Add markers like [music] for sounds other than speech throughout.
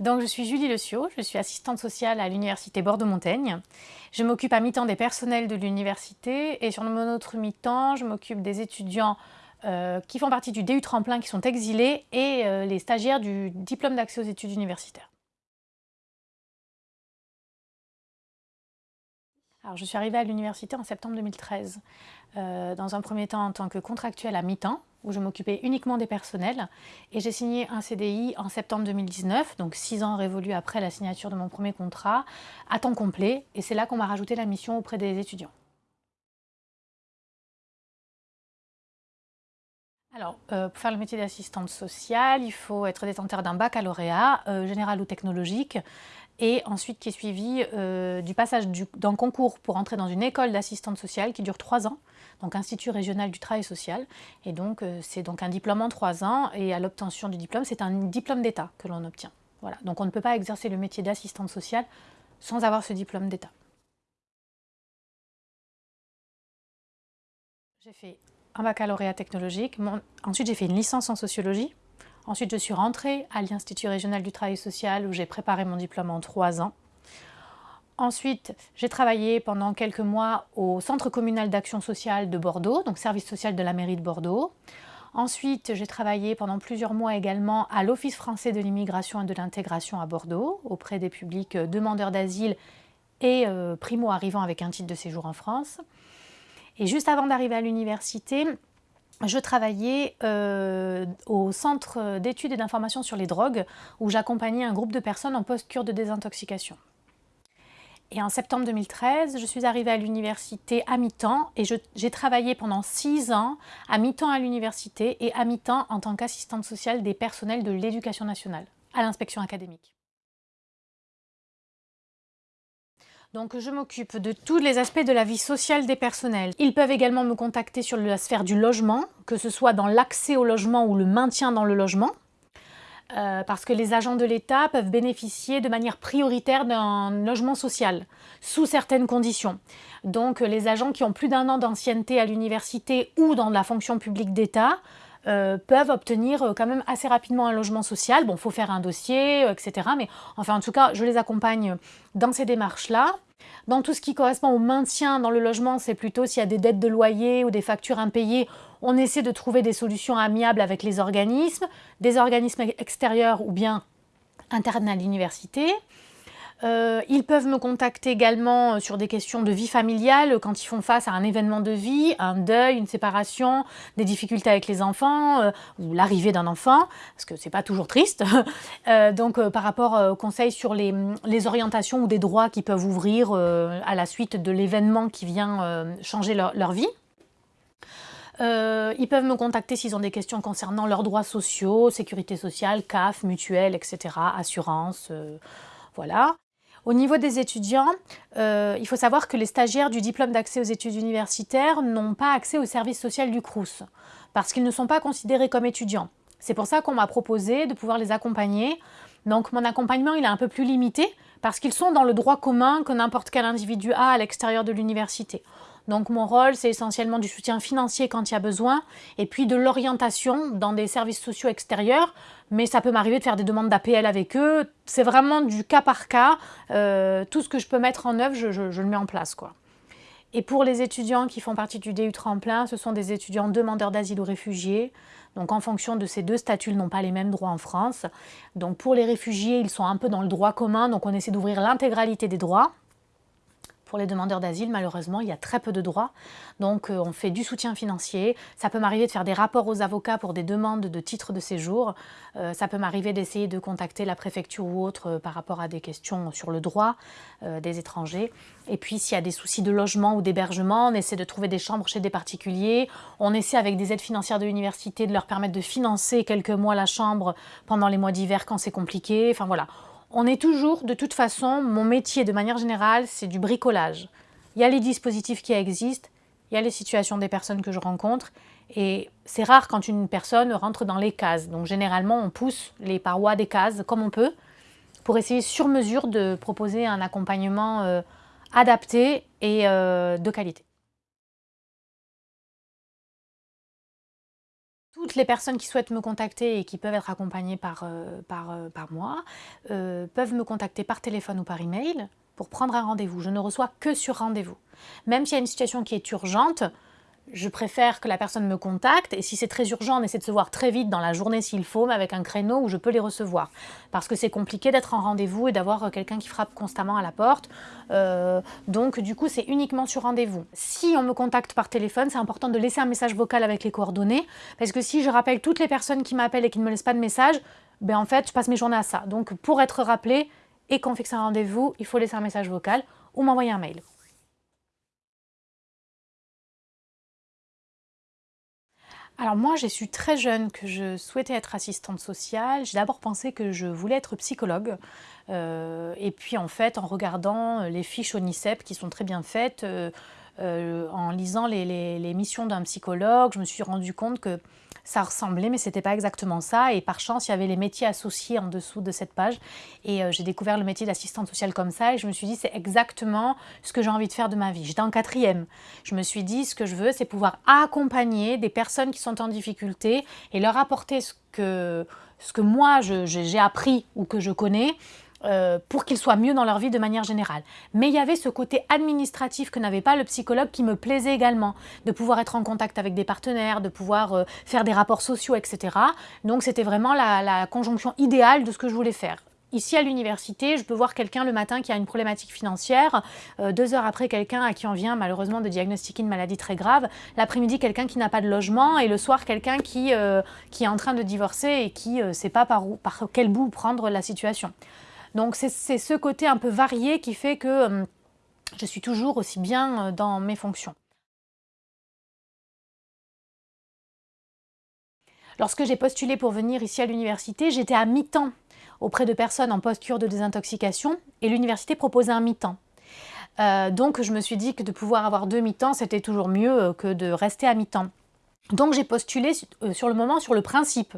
Donc, je suis Julie Le je suis assistante sociale à l'Université Bordeaux-Montaigne. Je m'occupe à mi-temps des personnels de l'université et sur mon autre mi-temps, je m'occupe des étudiants euh, qui font partie du DU Tremplin qui sont exilés et euh, les stagiaires du diplôme d'accès aux études universitaires. Alors, je suis arrivée à l'université en septembre 2013, euh, dans un premier temps en tant que contractuelle à mi-temps, où je m'occupais uniquement des personnels, et j'ai signé un CDI en septembre 2019, donc six ans révolus après la signature de mon premier contrat, à temps complet, et c'est là qu'on m'a rajouté la mission auprès des étudiants. Alors, euh, pour faire le métier d'assistante sociale, il faut être détenteur d'un baccalauréat, euh, général ou technologique, et ensuite qui est suivi euh, du passage d'un concours pour entrer dans une école d'assistante sociale qui dure trois ans, donc Institut régional du travail social. Et donc, c'est donc un diplôme en trois ans, et à l'obtention du diplôme, c'est un diplôme d'État que l'on obtient. Voilà, donc on ne peut pas exercer le métier d'assistante sociale sans avoir ce diplôme d'État. J'ai fait un baccalauréat technologique. Ensuite, j'ai fait une licence en sociologie. Ensuite, je suis rentrée à l'Institut régional du travail social où j'ai préparé mon diplôme en trois ans. Ensuite, j'ai travaillé pendant quelques mois au Centre communal d'action sociale de Bordeaux, donc service social de la mairie de Bordeaux. Ensuite, j'ai travaillé pendant plusieurs mois également à l'Office français de l'immigration et de l'intégration à Bordeaux, auprès des publics demandeurs d'asile et euh, primo-arrivants avec un titre de séjour en France. Et juste avant d'arriver à l'université, je travaillais euh, au centre d'études et d'information sur les drogues où j'accompagnais un groupe de personnes en post-cure de désintoxication. Et en septembre 2013, je suis arrivée à l'université à mi-temps et j'ai travaillé pendant six ans à mi-temps à l'université et à mi-temps en tant qu'assistante sociale des personnels de l'éducation nationale à l'inspection académique. Donc je m'occupe de tous les aspects de la vie sociale des personnels. Ils peuvent également me contacter sur la sphère du logement, que ce soit dans l'accès au logement ou le maintien dans le logement. Euh, parce que les agents de l'État peuvent bénéficier de manière prioritaire d'un logement social, sous certaines conditions. Donc les agents qui ont plus d'un an d'ancienneté à l'université ou dans la fonction publique d'État euh, peuvent obtenir euh, quand même assez rapidement un logement social. Bon, il faut faire un dossier, etc. Mais enfin, en tout cas, je les accompagne dans ces démarches-là. Dans tout ce qui correspond au maintien dans le logement, c'est plutôt s'il y a des dettes de loyer ou des factures impayées, on essaie de trouver des solutions amiables avec les organismes, des organismes extérieurs ou bien internes à l'université. Euh, ils peuvent me contacter également euh, sur des questions de vie familiale quand ils font face à un événement de vie, un deuil, une séparation, des difficultés avec les enfants euh, ou l'arrivée d'un enfant, parce que c'est pas toujours triste. [laughs] donc par rapport aux conseils sur les, orientations ou des droits qui peuvent ouvrir à la suite de l'événement qui vient changer leur, leur vie. ils peuvent me contacter s'ils ont des questions concernant leurs droits sociaux, sécurité sociale, CAF, mutuelle, etc., assurance, voilà. Au niveau des étudiants, euh, il faut savoir que les stagiaires du diplôme d'accès aux études universitaires n'ont pas accès au service social du CRUS, parce qu'ils ne sont pas considérés comme étudiants. C'est pour ça qu'on m'a proposé de pouvoir les accompagner. Donc mon accompagnement il est un peu plus limité, parce qu'ils sont dans le droit commun que n'importe quel individu a à l'extérieur de l'université. Donc mon rôle, c'est essentiellement du soutien financier quand il y a besoin, et puis de l'orientation dans des services sociaux extérieurs, mais ça peut m'arriver de faire des demandes d'APL avec eux. C'est vraiment du cas par cas. Euh, tout ce que je peux mettre en œuvre, je, le mets en place. quoi. Et pour les étudiants qui font partie du DU Tremplin, ce sont des étudiants demandeurs d'asile ou réfugiés. Donc en fonction de ces deux statuts, ils n'ont pas les mêmes droits en France. Donc pour les réfugiés, ils sont un peu dans le droit commun, donc on essaie d'ouvrir l'intégralité des droits. Pour les demandeurs d'asile, malheureusement, il y a très peu de droits. Donc, euh, on fait du soutien financier. Ça peut m'arriver de faire des rapports aux avocats pour des demandes de titres de séjour. Euh, ça peut m'arriver d'essayer de contacter la préfecture ou autre euh, par rapport à des questions sur le droit des étrangers. Et puis, s'il y a des soucis de logement ou d'hébergement, on essaie de trouver des chambres chez des particuliers. On essaie, avec des aides financières de l'université, de leur permettre de financer quelques mois la chambre pendant les mois d'hiver quand c'est compliqué. Enfin, voilà on est toujours, de toute façon, mon métier de manière générale, c'est du bricolage. Il y a les dispositifs qui existent, il y a les situations des personnes que je rencontre, et c'est rare quand une personne rentre dans les cases. Donc généralement, on pousse les parois des cases comme on peut, pour essayer sur mesure de proposer un accompagnement euh, adapté et de qualité. Toutes les personnes qui souhaitent me contacter et qui peuvent être accompagnées par, par, par moi peuvent me contacter par téléphone ou par email pour prendre un rendez-vous. Je ne reçois que sur rendez-vous. Même s'il y a une situation qui est urgente, je préfère que la personne me contacte et si c'est très urgent, on essaie de se voir très vite dans la journée s'il faut, mais avec un créneau où je peux les recevoir. Parce que c'est compliqué d'être en rendez-vous et d'avoir euh, quelqu'un qui frappe constamment à la porte. Euh, donc du coup, c'est uniquement sur rendez-vous. Si on me contacte par téléphone, c'est important de laisser un message vocal avec les coordonnées. Parce que si je rappelle toutes les personnes qui m'appellent et qui ne me laissent pas de message, ben en fait, je passe mes journées à ça. Donc pour être rappelé et qu'on fixe un rendez-vous, il faut laisser un message vocal ou m'envoyer un mail. Alors moi, j'ai su très jeune que je souhaitais être assistante sociale. J'ai d'abord pensé que je voulais être psychologue. Euh, et puis en fait, en regardant les fiches ONICEP qui sont très bien faites, euh, euh, en lisant les missions d'un psychologue, je me suis rendu compte que ça ressemblait, mais c'était pas exactement ça. Et par chance, il y avait les métiers associés en dessous de cette page. Et euh, j'ai découvert le métier d'assistante sociale comme ça. Et je me suis dit, c'est exactement ce que j'ai envie de faire de ma vie. J'étais en quatrième. Je me suis dit, ce que je veux, c'est pouvoir accompagner des personnes qui sont en difficulté et leur apporter ce que, ce que moi, j'ai appris ou que je connais euh, pour qu'ils soient mieux dans leur vie de manière générale. Mais il y avait ce côté administratif que n'avait pas le psychologue qui me plaisait également, de pouvoir être en contact avec des partenaires, de pouvoir euh, faire des rapports sociaux, etc. Donc c'était vraiment la, conjonction idéale de ce que je voulais faire. Ici à l'université, je peux voir quelqu'un le matin qui a une problématique financière, euh, deux heures après quelqu'un à qui on vient malheureusement de diagnostiquer une maladie très grave, l'après-midi quelqu'un qui n'a pas de logement et le soir quelqu'un qui, est en train de divorcer et qui ne sait pas par quel bout prendre la situation. Donc c'est ce côté un peu varié qui fait que euh, je suis toujours aussi bien euh, dans mes fonctions. Lorsque j'ai postulé pour venir ici à l'université, j'étais à mi-temps auprès de personnes en post-cure de désintoxication et l'université proposait un mi-temps. Euh, donc je me suis dit que de pouvoir avoir deux mi-temps, c'était toujours mieux que de rester à mi-temps. Donc j'ai postulé euh, sur le moment sur le principe.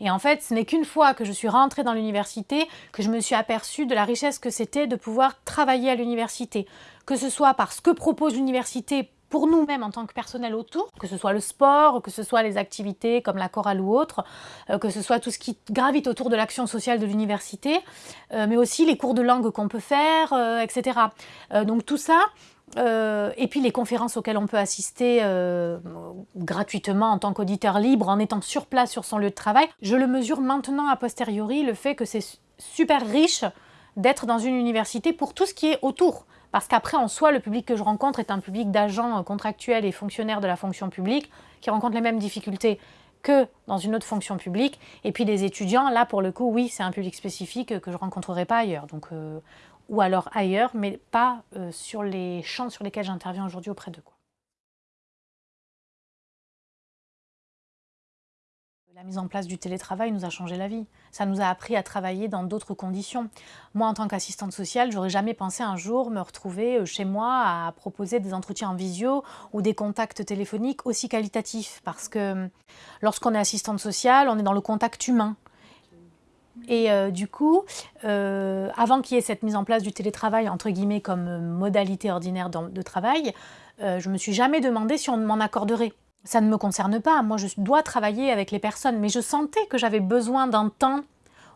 Et en fait, ce n'est qu'une fois que je suis rentrée dans l'université que je me suis aperçue de la richesse que c'était de pouvoir travailler à l'université. Que ce soit par ce que propose l'université pour nous-mêmes en tant que personnel autour, que ce soit le sport, que ce soit les activités comme la chorale ou autre, euh, que ce soit tout ce qui gravite autour de l'action sociale de l'université, euh, mais aussi les cours de langue qu'on peut faire, etc. donc tout ça, euh, et puis les conférences auxquelles on peut assister euh, gratuitement en tant qu'auditeur libre, en étant sur place sur son lieu de travail, je le mesure maintenant a posteriori, le fait que c'est super riche d'être dans une université pour tout ce qui est autour. Parce qu'après, en soi, le public que je rencontre est un public d'agents contractuels et fonctionnaires de la fonction publique qui rencontrent les mêmes difficultés que dans une autre fonction publique. Et puis des étudiants, là pour le coup, oui, c'est un public spécifique que je rencontrerai pas ailleurs. Donc euh, ou alors ailleurs, mais pas euh, sur les champs sur lesquels j'interviens aujourd'hui auprès d'eux. La mise en place du télétravail nous a changé la vie. Ça nous a appris à travailler dans d'autres conditions. Moi, en tant qu'assistante sociale, j'aurais jamais pensé un jour me retrouver euh, chez moi à proposer des entretiens en visio ou des contacts téléphoniques aussi qualitatifs. Parce que lorsqu'on est assistante sociale, on est dans le contact humain. Et euh, du coup, euh, avant qu'il y ait cette mise en place du télétravail, entre guillemets, comme modalité ordinaire de travail, euh, je ne me suis jamais demandé si on m'en accorderait. Ça ne me concerne pas, moi je dois travailler avec les personnes, mais je sentais que j'avais besoin d'un temps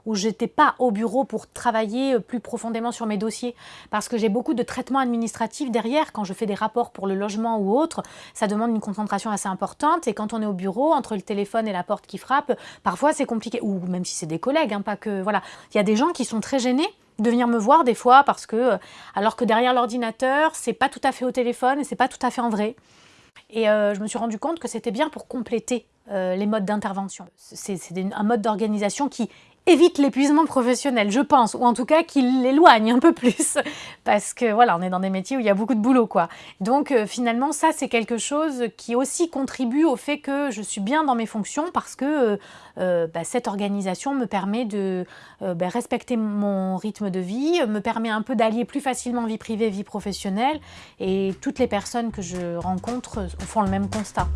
où j'étais pas au bureau pour travailler euh, plus profondément sur mes dossiers. Parce que j'ai beaucoup de traitements administratifs derrière. Quand je fais des rapports pour le logement ou autre, ça demande une concentration assez importante. Et quand on est au bureau, entre le téléphone et la porte qui frappe, parfois c'est compliqué. Ou même si c'est des collègues, hein, pas que... Voilà. Il y a des gens qui sont très gênés de venir me voir des fois parce que, euh, alors que derrière l'ordinateur, c'est pas tout à fait au téléphone et c'est pas tout à fait en vrai. Et euh, je me suis rendu compte que c'était bien pour compléter les modes d'intervention. C'est un mode d'organisation qui évite l'épuisement professionnel, je pense, ou en tout cas qu'il l'éloigne un peu plus, [laughs] parce que voilà, on est dans des métiers où il y a beaucoup de boulot, quoi. Donc euh, finalement, ça c'est quelque chose qui aussi contribue au fait que je suis bien dans mes fonctions, parce que euh, euh, bah, cette organisation me permet de bah, respecter mon rythme de vie, me permet un peu d'allier plus facilement vie privée, vie professionnelle, et toutes les personnes que je rencontre font le même constat.